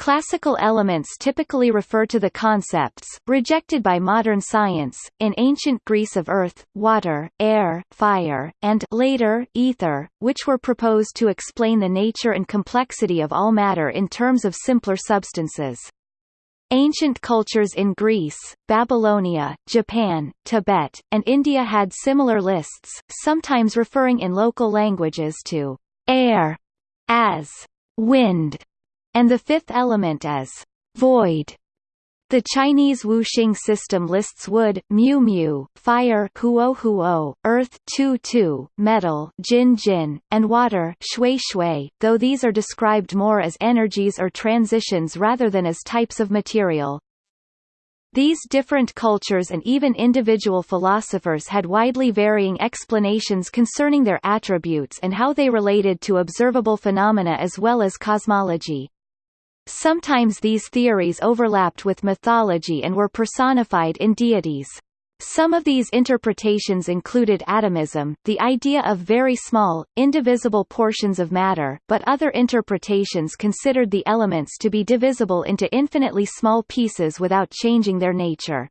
Classical elements typically refer to the concepts, rejected by modern science, in ancient Greece of earth, water, air, fire, and later, ether, which were proposed to explain the nature and complexity of all matter in terms of simpler substances. Ancient cultures in Greece, Babylonia, Japan, Tibet, and India had similar lists, sometimes referring in local languages to air as wind and the fifth element as void. The Chinese Wuxing system lists wood, mu mu, fire, huo huo, earth, tu tu, metal, jin jin, and water, shui shui, though these are described more as energies or transitions rather than as types of material. These different cultures and even individual philosophers had widely varying explanations concerning their attributes and how they related to observable phenomena as well as cosmology. Sometimes these theories overlapped with mythology and were personified in deities. Some of these interpretations included atomism, the idea of very small, indivisible portions of matter, but other interpretations considered the elements to be divisible into infinitely small pieces without changing their nature.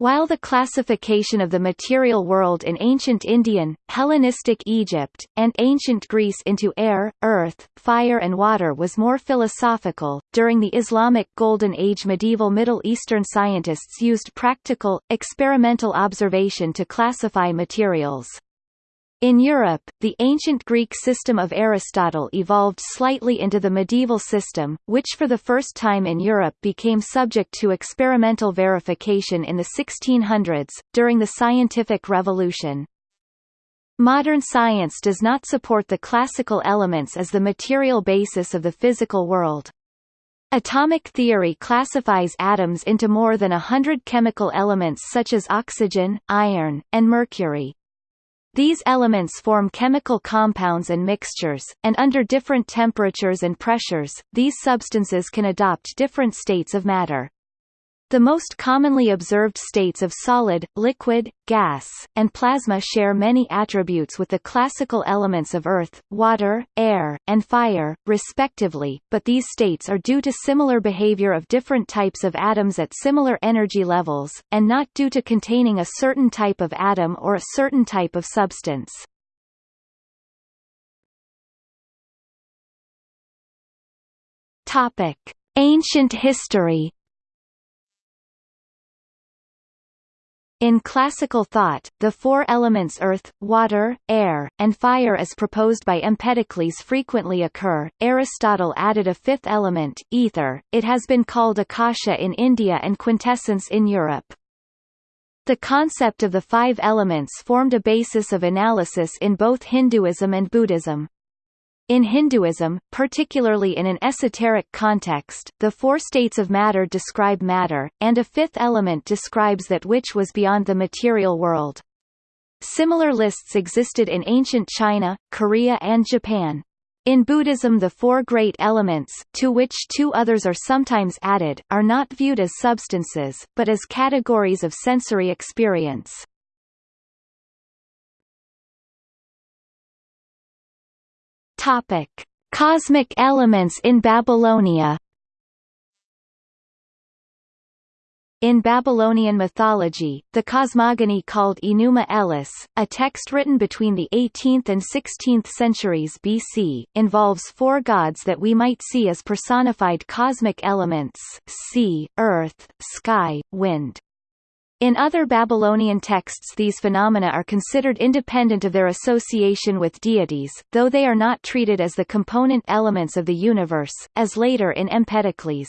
While the classification of the material world in ancient Indian, Hellenistic Egypt, and ancient Greece into air, earth, fire and water was more philosophical, during the Islamic Golden Age medieval Middle Eastern scientists used practical, experimental observation to classify materials. In Europe, the ancient Greek system of Aristotle evolved slightly into the medieval system, which for the first time in Europe became subject to experimental verification in the 1600s, during the scientific revolution. Modern science does not support the classical elements as the material basis of the physical world. Atomic theory classifies atoms into more than a hundred chemical elements such as oxygen, iron, and mercury. These elements form chemical compounds and mixtures, and under different temperatures and pressures, these substances can adopt different states of matter. The most commonly observed states of solid, liquid, gas, and plasma share many attributes with the classical elements of earth, water, air, and fire, respectively, but these states are due to similar behavior of different types of atoms at similar energy levels, and not due to containing a certain type of atom or a certain type of substance. Topic. Ancient history In classical thought, the four elements earth, water, air, and fire as proposed by Empedocles frequently occur. Aristotle added a fifth element, ether, it has been called akasha in India and quintessence in Europe. The concept of the five elements formed a basis of analysis in both Hinduism and Buddhism. In Hinduism, particularly in an esoteric context, the four states of matter describe matter, and a fifth element describes that which was beyond the material world. Similar lists existed in ancient China, Korea and Japan. In Buddhism the four great elements, to which two others are sometimes added, are not viewed as substances, but as categories of sensory experience. Topic: Cosmic elements in Babylonia. In Babylonian mythology, the cosmogony called Enuma Elish, a text written between the 18th and 16th centuries BC, involves four gods that we might see as personified cosmic elements, sea, earth, sky, wind. In other Babylonian texts these phenomena are considered independent of their association with deities, though they are not treated as the component elements of the universe, as later in Empedocles.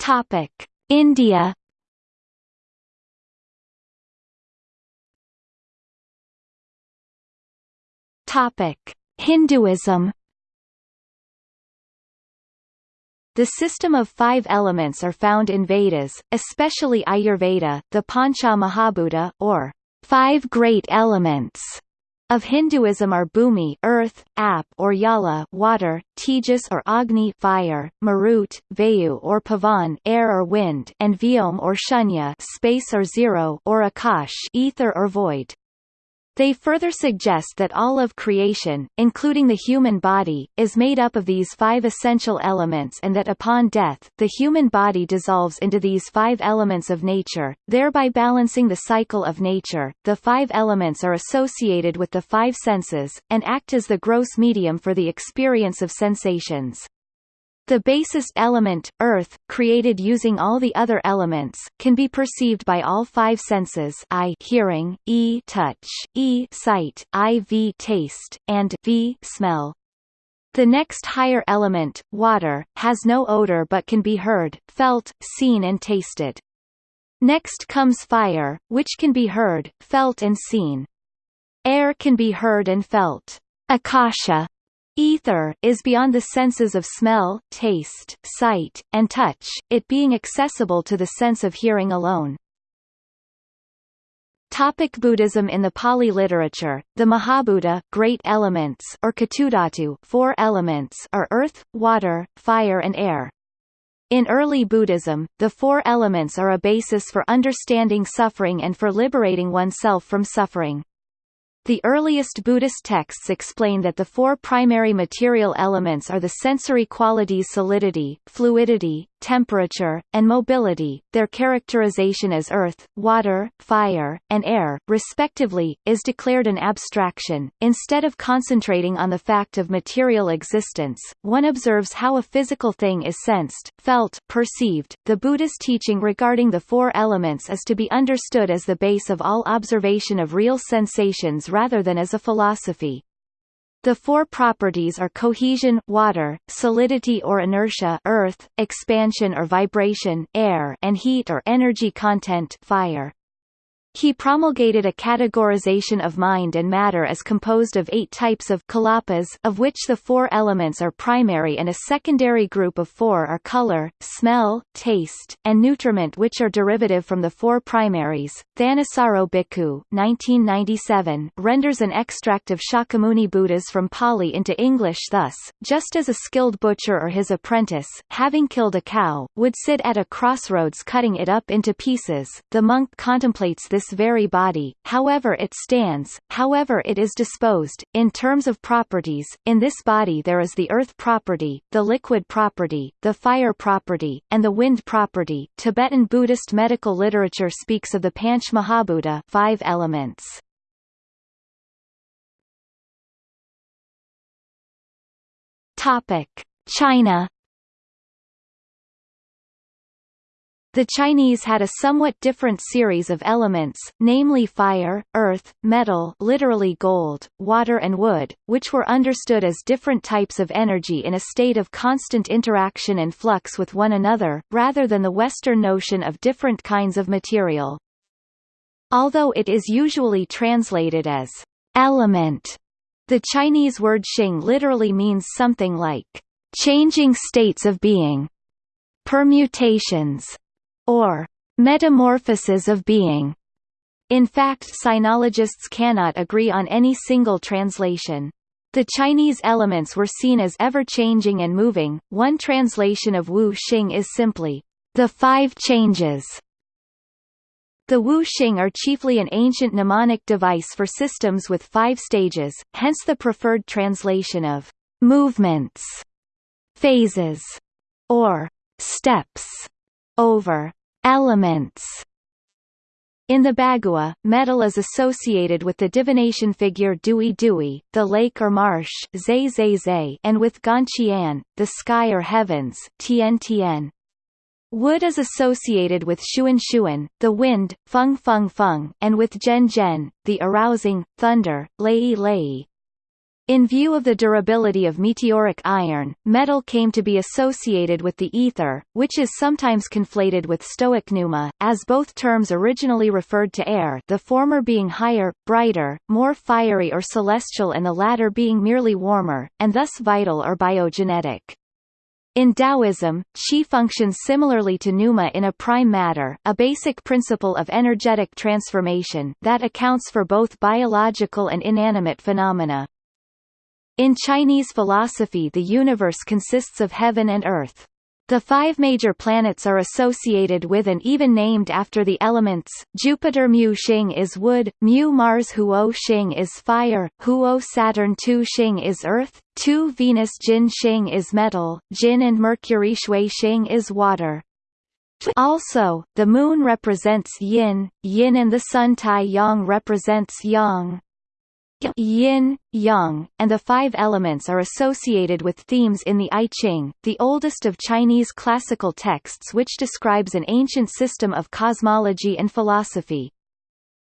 Topic: India Topic: Hinduism The system of five elements are found in Vedas, especially Ayurveda, the Pancha Mahabhuta, or five great elements of Hinduism are Bhumi earth, Ap or Yala water, Tejas or Agni fire, Marut, Vayu or Pavan air or wind, and Vyom or Shunya space or zero or Akash ether or void. They further suggest that all of creation, including the human body, is made up of these five essential elements and that upon death, the human body dissolves into these five elements of nature, thereby balancing the cycle of nature. The five elements are associated with the five senses, and act as the gross medium for the experience of sensations. The basis element, earth, created using all the other elements, can be perceived by all five senses I hearing, e touch, e sight, i v taste, and v smell. The next higher element, water, has no odor but can be heard, felt, seen and tasted. Next comes fire, which can be heard, felt and seen. Air can be heard and felt. Akasha Ether is beyond the senses of smell, taste, sight, and touch, it being accessible to the sense of hearing alone. Topic Buddhism In the Pali literature, the Mahabhuta great elements or catudhatu four elements are earth, water, fire and air. In early Buddhism, the four elements are a basis for understanding suffering and for liberating oneself from suffering. The earliest Buddhist texts explain that the four primary material elements are the sensory qualities solidity, fluidity, temperature, and mobility. Their characterization as earth, water, fire, and air, respectively, is declared an abstraction. Instead of concentrating on the fact of material existence, one observes how a physical thing is sensed, felt, perceived. The Buddhist teaching regarding the four elements is to be understood as the base of all observation of real sensations rather than as a philosophy. The four properties are cohesion water, solidity or inertia earth, expansion or vibration air, and heat or energy content fire. He promulgated a categorization of mind and matter as composed of eight types of kalapas of which the four elements are primary and a secondary group of four are color, smell, taste, and nutriment which are derivative from the four primaries. Thanissaro Bhikkhu 1997 renders an extract of Shakyamuni Buddhas from Pali into English thus, just as a skilled butcher or his apprentice, having killed a cow, would sit at a crossroads cutting it up into pieces, the monk contemplates this this very body, however it stands, however it is disposed, in terms of properties, in this body there is the earth property, the liquid property, the fire property, and the wind property. Tibetan Buddhist medical literature speaks of the Panch Mahabhuta five elements. Topic: China The Chinese had a somewhat different series of elements, namely fire, earth, metal literally gold, water and wood, which were understood as different types of energy in a state of constant interaction and flux with one another, rather than the Western notion of different kinds of material. Although it is usually translated as element, the Chinese word xing literally means something like changing states of being, permutations, or metamorphosis of being. In fact sinologists cannot agree on any single translation. The Chinese elements were seen as ever-changing and moving. One translation of Wu Xing is simply, the five changes. The Wu Xing are chiefly an ancient mnemonic device for systems with five stages, hence the preferred translation of movements, phases, or steps over elements. In the Bagua, metal is associated with the divination figure Dui Dui, the lake or marsh Zai Zai Zai, and with Ganqian, the sky or heavens Tian Tian. Wood is associated with Xuan Xuan, the wind, Feng Feng Feng, and with Zhen Zhen, the arousing, thunder, Lei Lei. In view of the durability of meteoric iron, metal came to be associated with the ether, which is sometimes conflated with stoic pneuma, as both terms originally referred to air the former being higher, brighter, more fiery or celestial and the latter being merely warmer, and thus vital or biogenetic. In Taoism, qi functions similarly to pneuma in a prime matter, a basic principle of energetic transformation that accounts for both biological and inanimate phenomena. In Chinese philosophy the universe consists of heaven and earth. The five major planets are associated with and even named after the elements, Jupiter Mu Xing is wood, Mu Mars Huo Xing is fire, Huo Saturn Tu Xing is earth, Tu Venus Jin Xing is metal, Jin and Mercury Shui Xing is water. Also, the moon represents yin, yin and the sun Tai Yang represents yang yin, yang, and the five elements are associated with themes in the I Ching, the oldest of Chinese classical texts which describes an ancient system of cosmology and philosophy.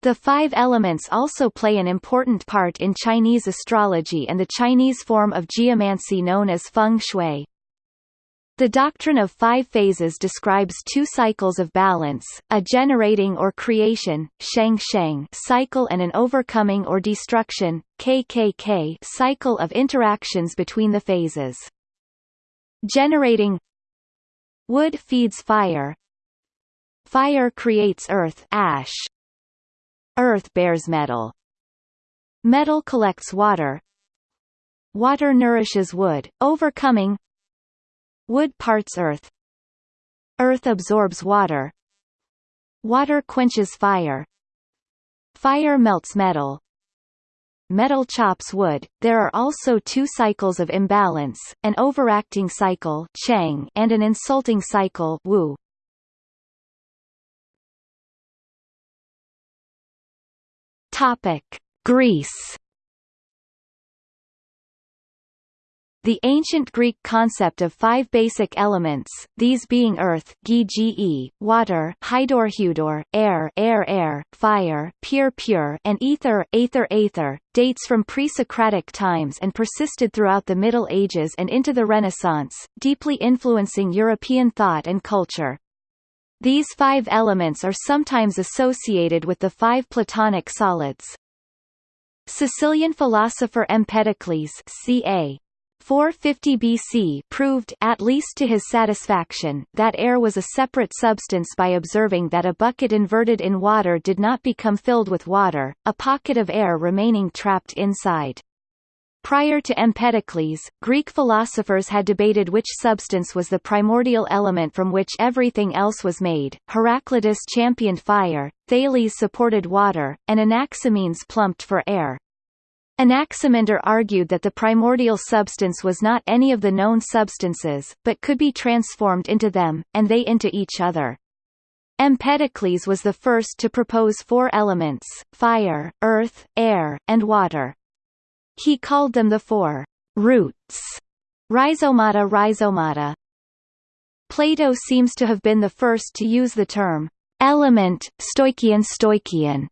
The five elements also play an important part in Chinese astrology and the Chinese form of geomancy known as feng shui. The doctrine of five phases describes two cycles of balance, a generating or creation sheng sheng cycle and an overcoming or destruction kkk cycle of interactions between the phases. Generating Wood feeds fire Fire creates earth ash. Earth bears metal. Metal collects water Water nourishes wood, overcoming Wood parts earth. Earth absorbs water. Water quenches fire. Fire melts metal. Metal chops wood. There are also two cycles of imbalance, an overacting cycle Chang and an insulting cycle Wu. Topic: Greece The ancient Greek concept of five basic elements, these being earth ge, water hydor hydor, air air air, fire pure pure, and ether aether aether, dates from pre-Socratic times and persisted throughout the Middle Ages and into the Renaissance, deeply influencing European thought and culture. These five elements are sometimes associated with the five Platonic solids. Sicilian philosopher Empedocles ca. 450 BC proved at least to his satisfaction that air was a separate substance by observing that a bucket inverted in water did not become filled with water, a pocket of air remaining trapped inside. Prior to Empedocles, Greek philosophers had debated which substance was the primordial element from which everything else was made. Heraclitus championed fire, Thales supported water, and Anaximenes plumped for air. Anaximander argued that the primordial substance was not any of the known substances, but could be transformed into them, and they into each other. Empedocles was the first to propose four elements, fire, earth, air, and water. He called them the four roots, rhizomata rhizomata. Plato seems to have been the first to use the term element, stoichion stoichion,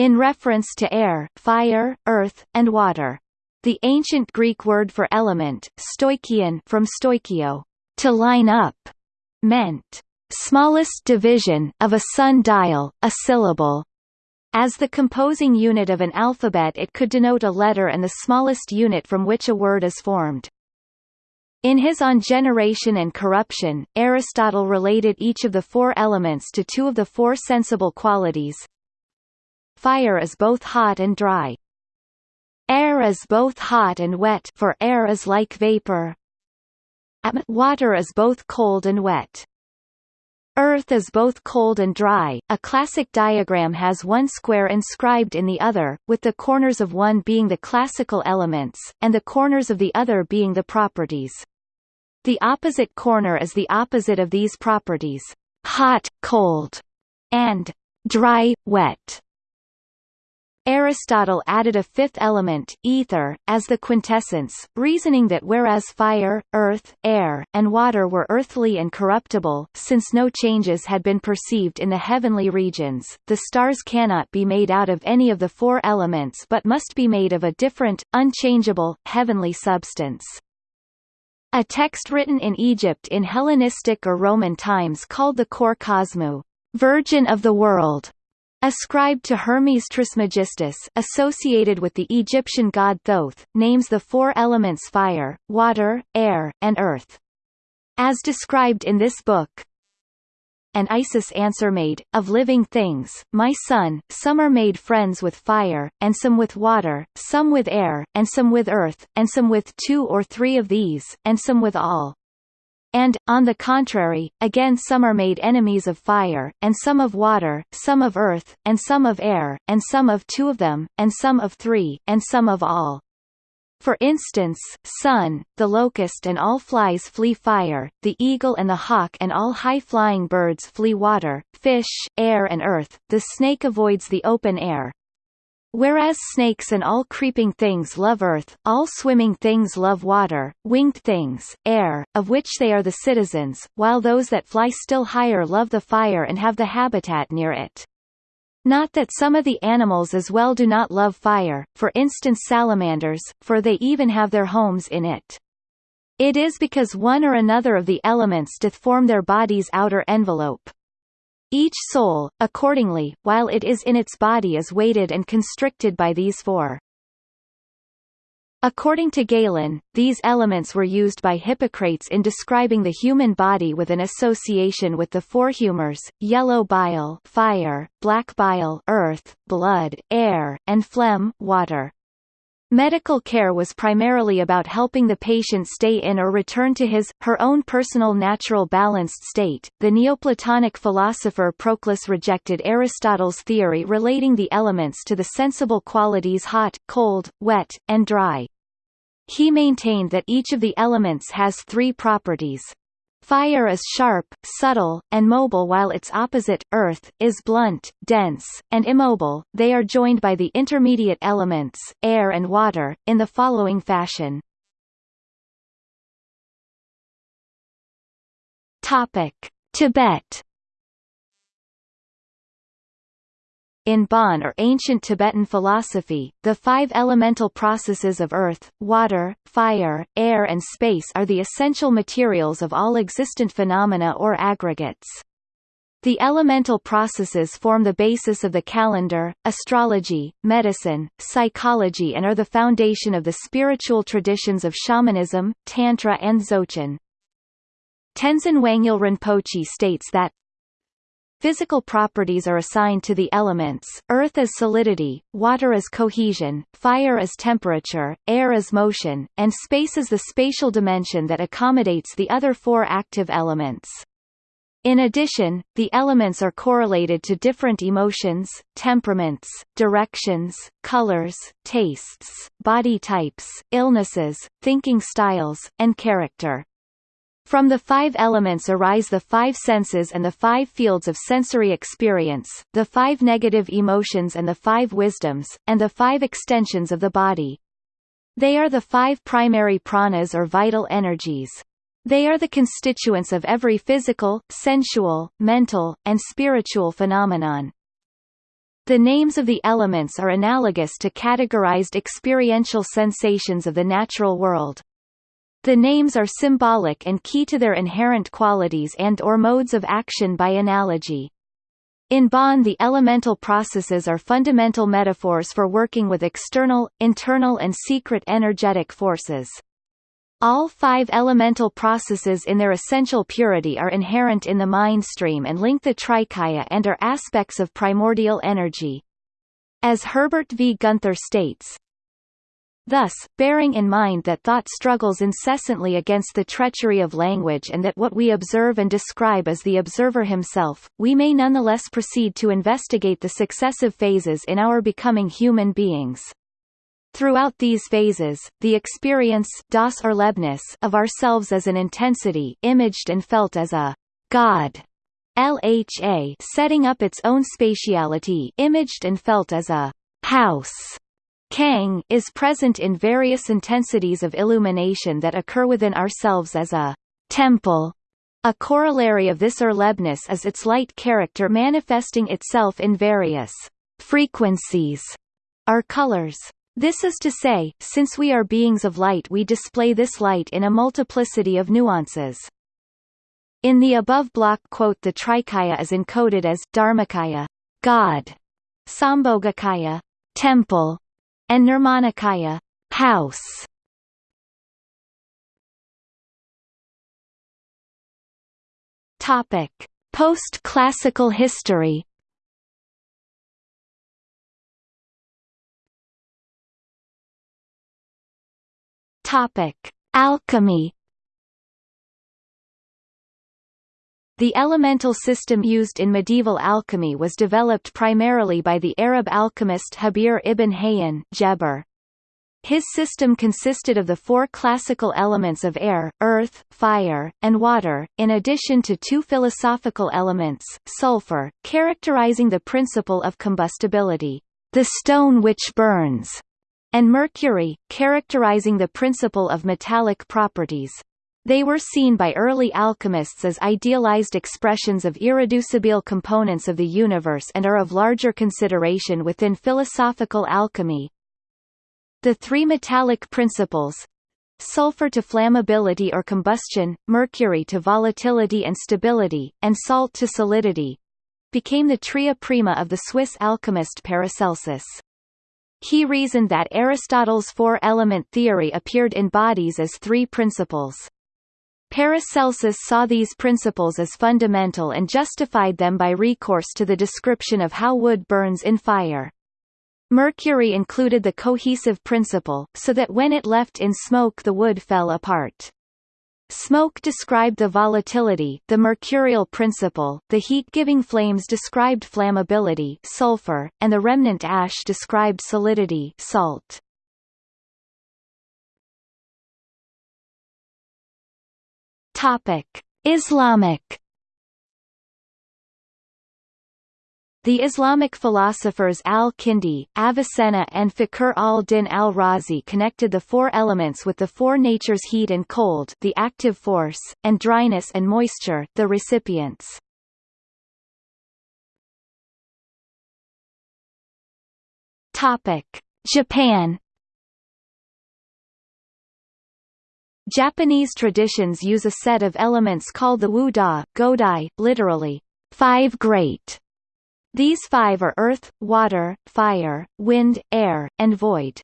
in reference to air, fire, earth, and water. The ancient Greek word for element, stoichion from stoichio, to line up, meant smallest division of a sundial, a syllable. As the composing unit of an alphabet it could denote a letter and the smallest unit from which a word is formed. In his On Generation and Corruption, Aristotle related each of the four elements to two of the four sensible qualities, Fire is both hot and dry. Air is both hot and wet for air is like vapor. Water is both cold and wet. Earth is both cold and dry. A classic diagram has one square inscribed in the other, with the corners of one being the classical elements, and the corners of the other being the properties. The opposite corner is the opposite of these properties, hot, cold, and dry, wet. Aristotle added a fifth element, ether, as the quintessence, reasoning that whereas fire, earth, air, and water were earthly and corruptible, since no changes had been perceived in the heavenly regions, the stars cannot be made out of any of the four elements but must be made of a different, unchangeable, heavenly substance. A text written in Egypt in Hellenistic or Roman times called the Kor Kosmou, Virgin of the World, Ascribed to Hermes Trismegistus associated with the Egyptian god Thoth, names the four elements fire, water, air, and earth. As described in this book, and Isis answer made, of living things, my son, some are made friends with fire, and some with water, some with air, and some with earth, and some with two or three of these, and some with all. And, on the contrary, again some are made enemies of fire, and some of water, some of earth, and some of air, and some of two of them, and some of three, and some of all. For instance, sun, the locust and all flies flee fire, the eagle and the hawk and all high-flying birds flee water, fish, air and earth, the snake avoids the open air. Whereas snakes and all creeping things love earth, all swimming things love water, winged things, air, of which they are the citizens, while those that fly still higher love the fire and have the habitat near it. Not that some of the animals as well do not love fire, for instance salamanders, for they even have their homes in it. It is because one or another of the elements doth form their body's outer envelope. Each soul, accordingly, while it is in its body is weighted and constricted by these four. According to Galen, these elements were used by Hippocrates in describing the human body with an association with the four humors, yellow bile fire, black bile earth, blood, air, and phlegm water. Medical care was primarily about helping the patient stay in or return to his, her own personal natural balanced state. The Neoplatonic philosopher Proclus rejected Aristotle's theory relating the elements to the sensible qualities hot, cold, wet, and dry. He maintained that each of the elements has three properties, Fire is sharp, subtle, and mobile while its opposite, earth, is blunt, dense, and immobile. They are joined by the intermediate elements, air and water, in the following fashion. Topic: Tibet In Bon or ancient Tibetan philosophy, the five elemental processes of earth, water, fire, air and space are the essential materials of all existent phenomena or aggregates. The elemental processes form the basis of the calendar, astrology, medicine, psychology and are the foundation of the spiritual traditions of shamanism, tantra and dzogchen. Tenzin Wangyal Rinpoche states that, Physical properties are assigned to the elements, earth as solidity, water as cohesion, fire as temperature, air as motion, and space as the spatial dimension that accommodates the other four active elements. In addition, the elements are correlated to different emotions, temperaments, directions, colors, tastes, body types, illnesses, thinking styles, and character. From the five elements arise the five senses and the five fields of sensory experience, the five negative emotions and the five wisdoms, and the five extensions of the body. They are the five primary pranas or vital energies. They are the constituents of every physical, sensual, mental, and spiritual phenomenon. The names of the elements are analogous to categorized experiential sensations of the natural world. The names are symbolic and key to their inherent qualities and or modes of action by analogy. In Bon the elemental processes are fundamental metaphors for working with external, internal and secret energetic forces. All five elemental processes in their essential purity are inherent in the mind stream and link the trikaya and are aspects of primordial energy. As Herbert V. Gunther states, Thus, bearing in mind that thought struggles incessantly against the treachery of language and that what we observe and describe is the observer himself, we may nonetheless proceed to investigate the successive phases in our becoming human beings. Throughout these phases, the experience das of ourselves as an intensity imaged and felt as a God LHA setting up its own spatiality imaged and felt as a house Kang is present in various intensities of illumination that occur within ourselves as a temple. A corollary of this erlebnis is its light character manifesting itself in various frequencies or colors. This is to say, since we are beings of light we display this light in a multiplicity of nuances. In the above block quote the Trikaya is encoded as Dharmakaya, God, Sambhogakaya, temple, and Nirmanakaya house. Topic: Post-classical history. Topic: Alchemy. The elemental system used in medieval alchemy was developed primarily by the Arab alchemist Jabir ibn Hayyan Geber. His system consisted of the four classical elements of air, earth, fire, and water, in addition to two philosophical elements, sulfur, characterizing the principle of combustibility, the stone which burns, and mercury, characterizing the principle of metallic properties. They were seen by early alchemists as idealized expressions of irreducible components of the universe and are of larger consideration within philosophical alchemy. The three metallic principles sulfur to flammability or combustion, mercury to volatility and stability, and salt to solidity became the tria prima of the Swiss alchemist Paracelsus. He reasoned that Aristotle's four-element theory appeared in bodies as three principles. Paracelsus saw these principles as fundamental and justified them by recourse to the description of how wood burns in fire. Mercury included the cohesive principle, so that when it left in smoke the wood fell apart. Smoke described the volatility the mercurial principle, the heat-giving flames described flammability sulfur, and the remnant ash described solidity salt. Topic: Islamic The Islamic philosophers al-Kindi, Avicenna and Fakhr al-Din al-Razi connected the four elements with the four natures heat and cold the active force, and dryness and moisture the recipients. Japan Japanese traditions use a set of elements called the Wu-da, Godai, literally, five great. These five are earth, water, fire, wind, air, and void.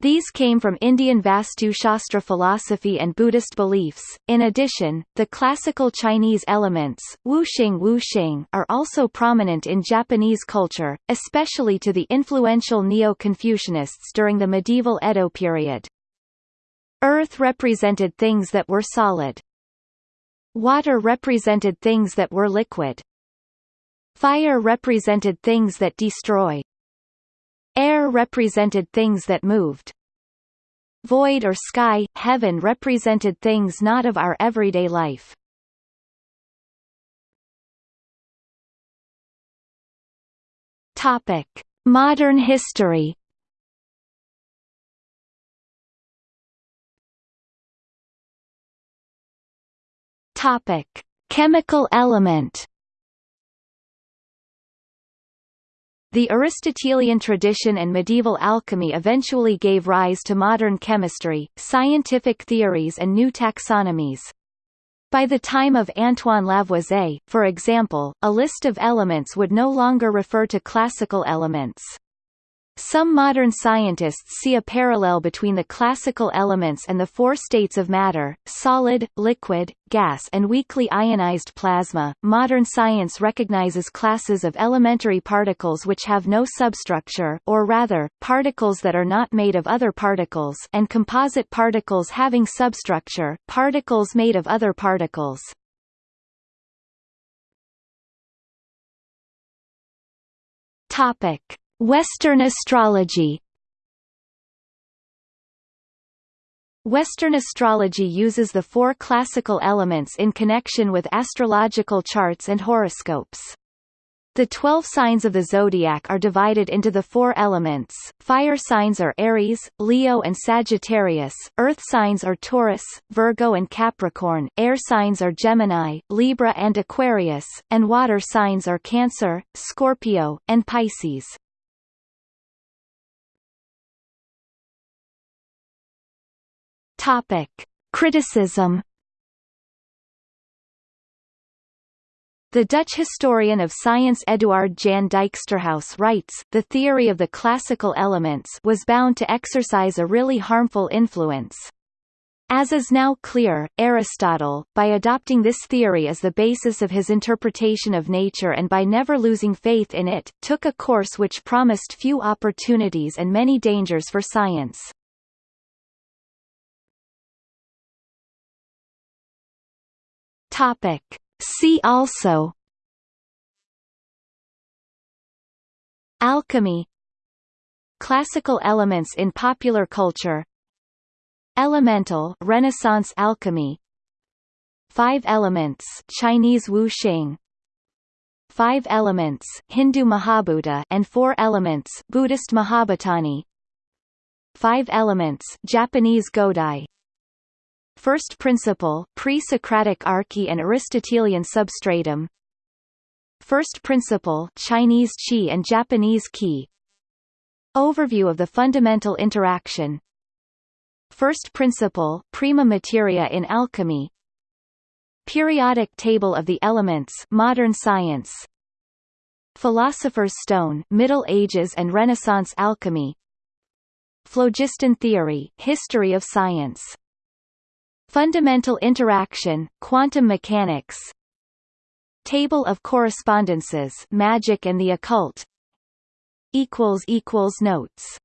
These came from Indian Vastu Shastra philosophy and Buddhist beliefs. In addition, the classical Chinese elements, wuxing wuxing, are also prominent in Japanese culture, especially to the influential Neo-Confucianists during the medieval Edo period. Earth represented things that were solid. Water represented things that were liquid. Fire represented things that destroy. Air represented things that moved. Void or sky, heaven represented things not of our everyday life. Topic: Modern history Topic: Chemical element. The Aristotelian tradition and medieval alchemy eventually gave rise to modern chemistry, scientific theories and new taxonomies. By the time of Antoine Lavoisier, for example, a list of elements would no longer refer to classical elements. Some modern scientists see a parallel between the classical elements and the four states of matter solid, liquid, gas, and weakly ionized plasma. Modern science recognizes classes of elementary particles which have no substructure, or rather, particles that are not made of other particles, and composite particles having substructure, particles made of other particles. Topic. Western astrology. Western astrology uses the four classical elements in connection with astrological charts and horoscopes. The twelve signs of the zodiac are divided into the four elements, fire signs are Aries, Leo and Sagittarius, earth signs are Taurus, Virgo and Capricorn, air signs are Gemini, Libra and Aquarius, and water signs are Cancer, Scorpio, and Pisces. Topic. Criticism The Dutch historian of science Eduard Jan Dijksterhuis writes, the theory of the classical elements was bound to exercise a really harmful influence. As is now clear, Aristotle, by adopting this theory as the basis of his interpretation of nature and by never losing faith in it, took a course which promised few opportunities and many dangers for science. Topic. See also. Alchemy. Classical elements in popular culture. Elemental Renaissance alchemy. Five elements Chinese Wuxing Five elements Hindu Mahabhuta and Four elements Buddhist Mahabhutani Five elements Japanese Godai First principle pre-Socratic arche and Aristotelian substratum. First principle Chinese Qi and Japanese Qi. Overview of the fundamental interaction. First principle prima materia in alchemy. Periodic table of the elements modern science. Philosopher's stone Middle Ages and Renaissance alchemy. Phlogiston theory history of science Fundamental interaction quantum mechanics. Table of correspondences magic and the occult. Notes